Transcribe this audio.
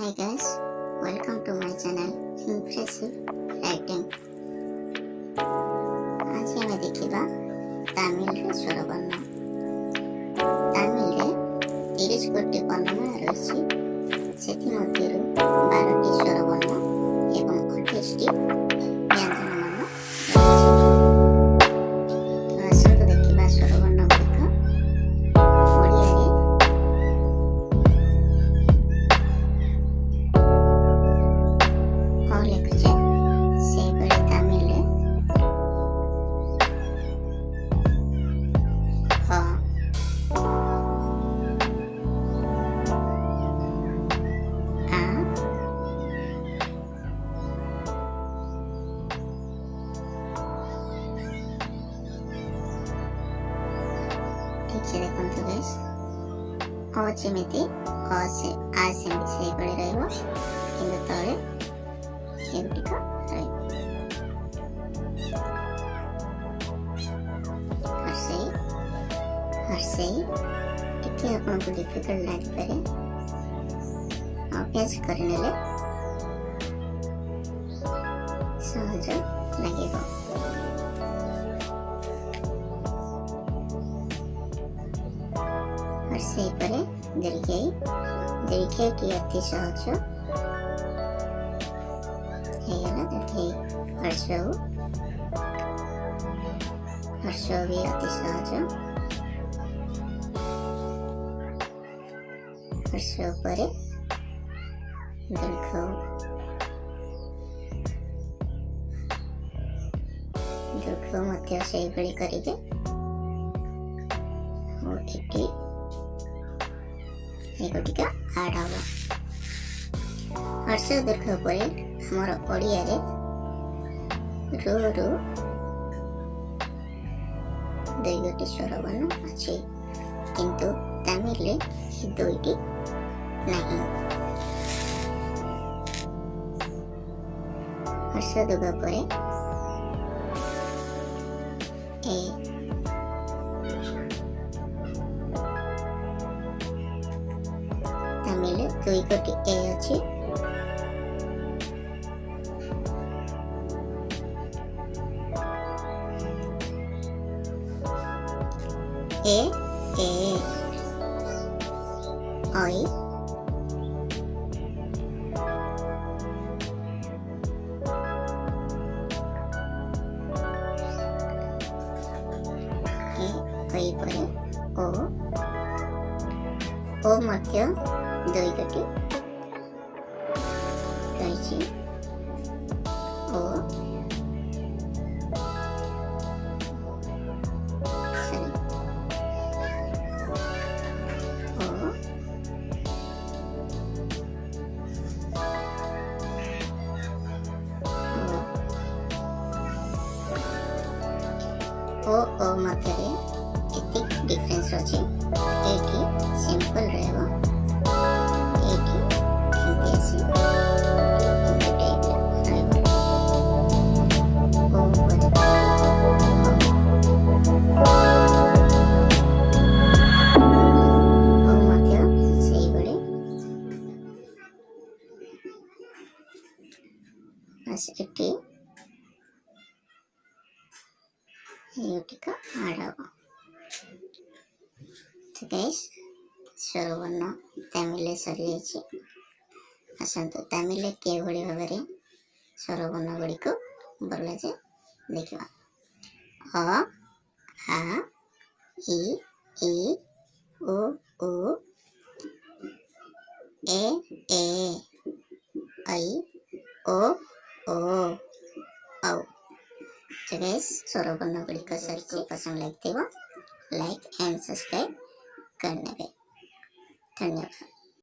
Hi guys, welcome to my channel Impressive Writing. आज आम देखा तामिल स्वरवर्ण तामिल तीस गोटी वर्णमाला रही से बारटी स्वर चेरे कोंतु गैस होचिमिति असे आसेमि सेहिपरि रहिबो किंतु तळे एगुटिक रहिबो हर्सेई हर्सेई एटि आपनकु डिफिकल्ट लागिपारे ଅଭ୍ୟାସ କରିନେଲେ ସହଜ ଲାଗିବ से इपरे दरिखे ही दरिखे टी अत्ती सहचो है गला दरिखे हर्षो हर्षो भी अत्ती सहचो हर्षो परे दरिखो हु दरिखो मत्या से ଏଗୁଡ଼ିକ ଆଡ଼୍ ହେବ ହର୍ଷ ଦୀର୍ଘ ପରେ ଆମର ଓଡ଼ିଆରେ ରୁରୁ ଦୁଇଟି ସ୍ୱରବର୍ଣ୍ଣ ଅଛି କିନ୍ତୁ ତାମିଲରେ ଦୁଇଟି ନାହିଁ ହର୍ଷ ଦୀର୍ଘ ପରେ ଏ 또 이것도 깨야지 에? 에 어이 에 어이 뭐래? 오? 오 뭐죠? दही कटी कैची और ଓ ଓ ମଧ୍ୟରେ ଏତିକି ଡିଫରେନ୍ସ ଅଛି ଏଇଠି ସିମ୍ପଲ୍ ରହିବ ಆ ಸೋರವರ್ಣ ತಮಿಲೆ ಸರಿಯಾಗಿ ಆಸು ತಮಿಳೆ ಕೇಳ್ ಭಾವನೆ ಸ್ವರವರ್ಣ ಗುಡಿ ಬಲಜೆ ಅ, ಹಾ ಇ ರೇಸ್ ಸೊರಬನ್ನು सर को पसंद लगते हो लाइक एंड सब्सक्राइब करने पे धन्यवाद